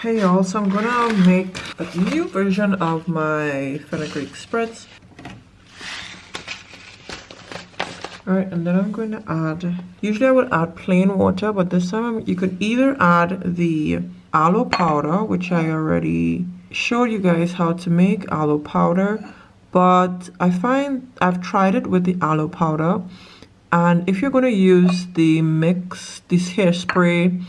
Hey y'all, so I'm gonna make a new version of my fenugreek spritz. Alright, and then I'm going to add, usually I would add plain water, but this time you could either add the aloe powder, which I already showed you guys how to make aloe powder, but I find I've tried it with the aloe powder, and if you're going to use the mix, this hairspray,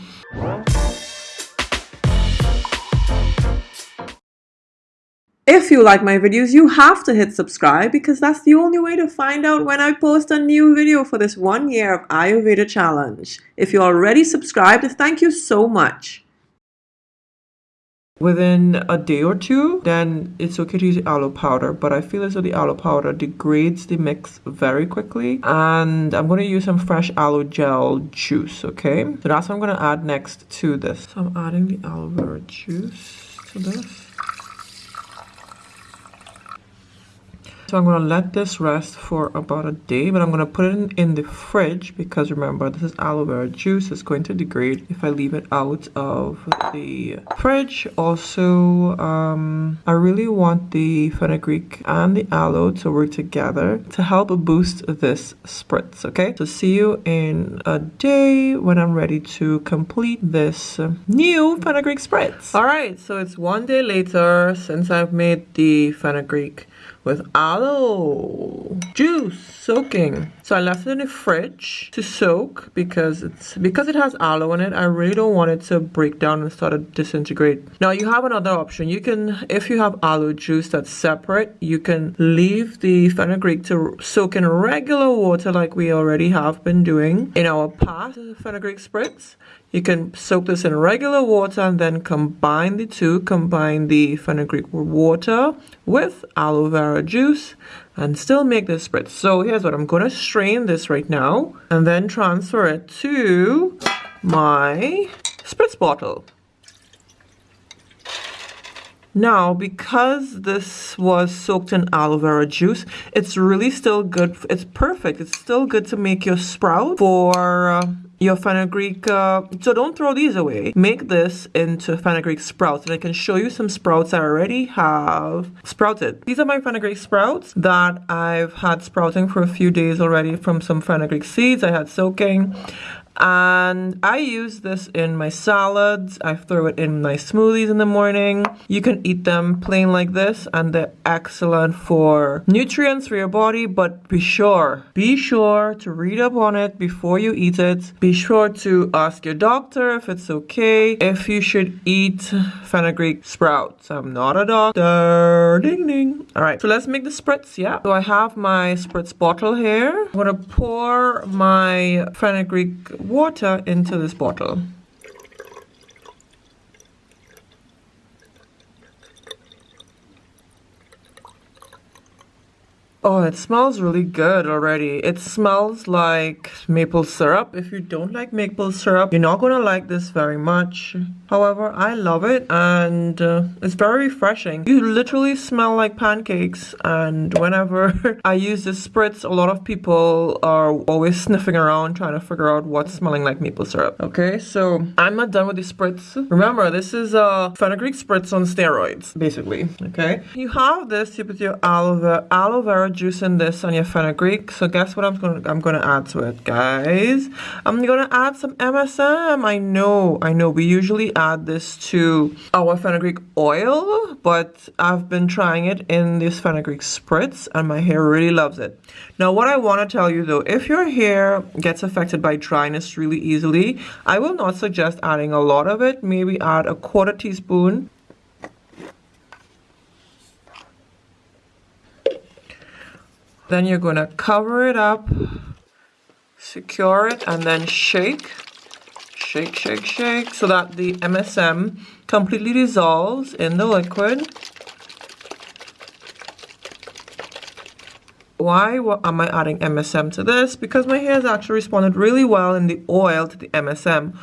If you like my videos, you have to hit subscribe because that's the only way to find out when I post a new video for this one year of Ayurveda challenge. If you're already subscribed, thank you so much. Within a day or two, then it's okay to use aloe powder, but I feel as though the aloe powder degrades the mix very quickly. And I'm going to use some fresh aloe gel juice, okay? So that's what I'm going to add next to this. So I'm adding the aloe vera juice to this. So I'm going to let this rest for about a day, but I'm going to put it in, in, the fridge because remember, this is aloe vera juice. It's going to degrade if I leave it out of the fridge. Also, um, I really want the fenugreek and the aloe to work together to help boost this spritz, okay? So see you in a day when I'm ready to complete this new fenugreek spritz. All right, so it's one day later since I've made the fenugreek with aloe juice soaking. So I left it in the fridge to soak because it's because it has aloe in it. I really don't want it to break down and start to disintegrate. Now you have another option. You can, if you have aloe juice that's separate, you can leave the fenugreek to soak in regular water like we already have been doing in our past fenugreek spritz. You can soak this in regular water and then combine the two, combine the fenugreek water with aloe vera juice and still make this spritz. So here's what I'm going to strain this right now and then transfer it to my spritz bottle. Now, because this was soaked in aloe vera juice, it's really still good. It's perfect. It's still good to make your sprout for uh, your fenugreek. Uh, so don't throw these away. Make this into fenugreek sprouts. And I can show you some sprouts I already have sprouted. These are my fenugreek sprouts that I've had sprouting for a few days already from some fenugreek seeds I had soaking and I use this in my salads. I throw it in my smoothies in the morning. You can eat them plain like this and they're excellent for nutrients for your body, but be sure, be sure to read up on it before you eat it. Be sure to ask your doctor if it's okay, if you should eat fenugreek sprouts. I'm not a doctor. Ding ding. All right, so let's make the spritz, yeah? So I have my spritz bottle here. I'm gonna pour my fenugreek water into this bottle. Oh, it smells really good already. It smells like maple syrup. If you don't like maple syrup, you're not to like this very much. However, I love it and uh, it's very refreshing. You literally smell like pancakes and whenever I use this spritz, a lot of people are always sniffing around trying to figure out what's smelling like maple syrup. Okay, so I'm not done with the spritz. Remember, this is a fenugreek spritz on steroids, basically. Okay, you have this, you put your aloe vera, aloe vera juice in this on your fenugreek. So guess what I'm gonna I'm gonna add to it, guys? I'm gonna add some MSM. I know, I know. We usually add this to our fenugreek oil, but I've been trying it in this fenugreek spritz, and my hair really loves it. Now, what I want to tell you though, if your hair gets affected by dryness really easily, I will not suggest adding a lot of it. Maybe add a quarter teaspoon Then you're going to cover it up, secure it, and then shake, shake, shake, shake, so that the MSM completely dissolves in the liquid. Why am I adding MSM to this? Because my hair has actually responded really well in the oil to the MSM.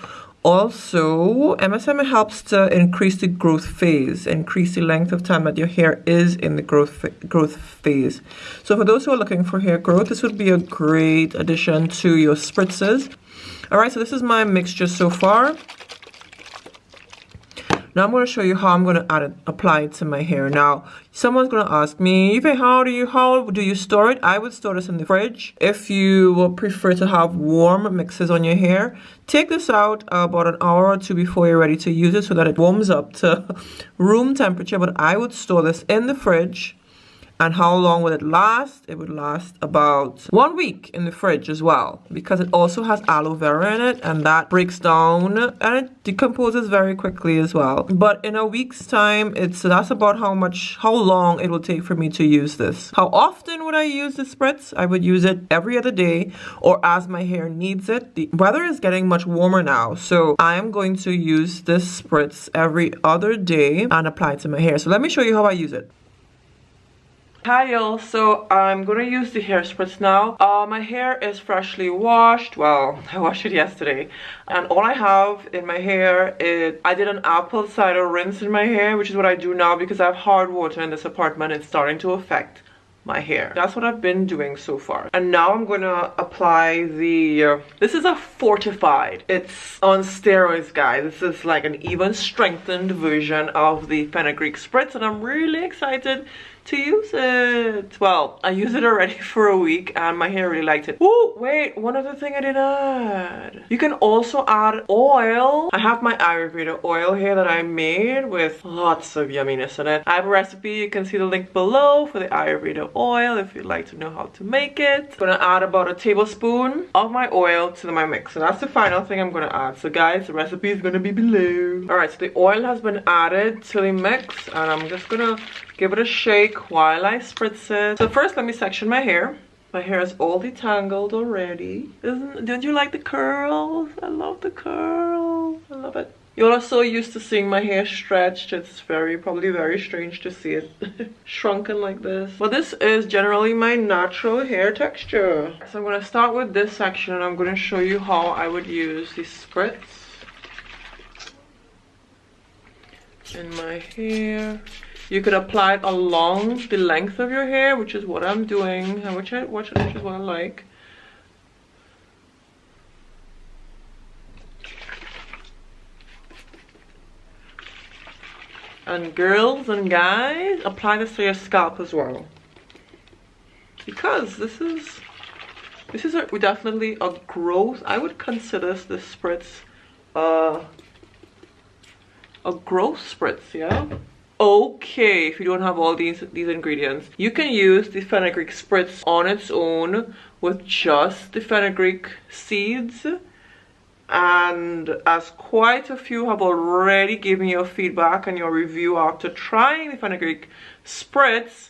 Also, MSM helps to increase the growth phase, increase the length of time that your hair is in the growth growth phase. So for those who are looking for hair growth, this would be a great addition to your spritzes. All right, so this is my mixture so far. Now I'm going to show you how I'm going to add it, apply it to my hair. Now, someone's going to ask me, Eve, how do you how do you store it? I would store this in the fridge. If you prefer to have warm mixes on your hair, take this out about an hour or two before you're ready to use it so that it warms up to room temperature. But I would store this in the fridge and how long would it last? It would last about one week in the fridge as well because it also has aloe vera in it and that breaks down and it decomposes very quickly as well. But in a week's time, it's that's about how much, how long it will take for me to use this. How often would I use the spritz? I would use it every other day or as my hair needs it. The weather is getting much warmer now, so I'm going to use this spritz every other day and apply it to my hair. So let me show you how I use it. Hi y'all, so I'm gonna use the hair spritz now. Uh, my hair is freshly washed. Well, I washed it yesterday. And all I have in my hair is, I did an apple cider rinse in my hair, which is what I do now because I have hard water in this apartment. It's starting to affect my hair. That's what I've been doing so far. And now I'm gonna apply the, uh, this is a fortified. It's on steroids, guys. This is like an even strengthened version of the fenugreek spritz and I'm really excited to use it. Well, I used it already for a week and my hair really liked it. Oh, wait, one other thing I did add. You can also add oil. I have my Ayurveda oil here that I made with lots of yumminess in it. I have a recipe. You can see the link below for the Ayurveda oil if you'd like to know how to make it. I'm gonna add about a tablespoon of my oil to my mix. So that's the final thing I'm gonna add. So guys, the recipe is gonna be below. All right, so the oil has been added to the mix and I'm just gonna give it a shake while I spritz it. So first let me section my hair. My hair is all detangled already. Isn't, don't you like the curls? I love the curls. I love it. You're all so used to seeing my hair stretched. It's very, probably very strange to see it shrunken like this. But this is generally my natural hair texture. So I'm to start with this section and I'm to show you how I would use the spritz in my hair. You could apply it along the length of your hair, which is what I'm doing, and which I which, which is what I like. And girls and guys, apply this to your scalp as well. Because this is this is a, definitely a growth. I would consider this spritz uh, a growth spritz, yeah? Okay if you don't have all these these ingredients you can use the fenugreek spritz on its own with just the fenugreek seeds. And as quite a few have already given you feedback and your review after trying the fenugreek spritz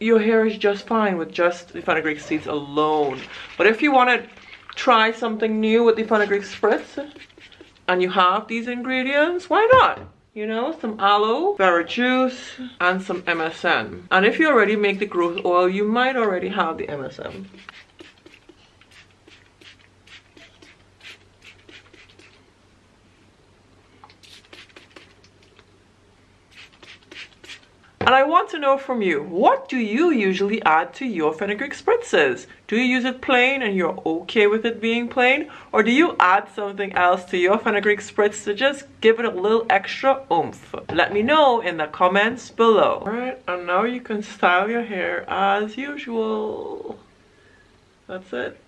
your hair is just fine with just the fenugreek seeds alone. But if you want to try something new with the fenugreek spritz and you have these ingredients why not you know, some aloe, vera juice, and some MSM. And if you already make the growth oil, you might already have the MSM. And I want to know from you, what do you usually add to your fenugreek spritzes? Do you use it plain and you're okay with it being plain? Or do you add something else to your fenugreek spritz to just give it a little extra oomph? Let me know in the comments below. Alright, and now you can style your hair as usual. That's it.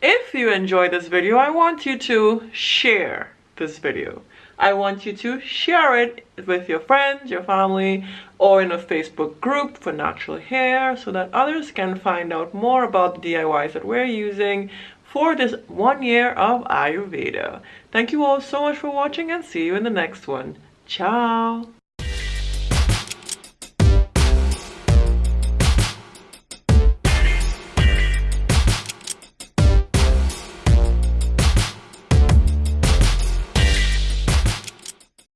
If you enjoyed this video, I want you to share this video. I want you to share it with your friends, your family, or in a Facebook group for natural hair so that others can find out more about the DIYs that we're using for this one year of Ayurveda. Thank you all so much for watching and see you in the next one. Ciao!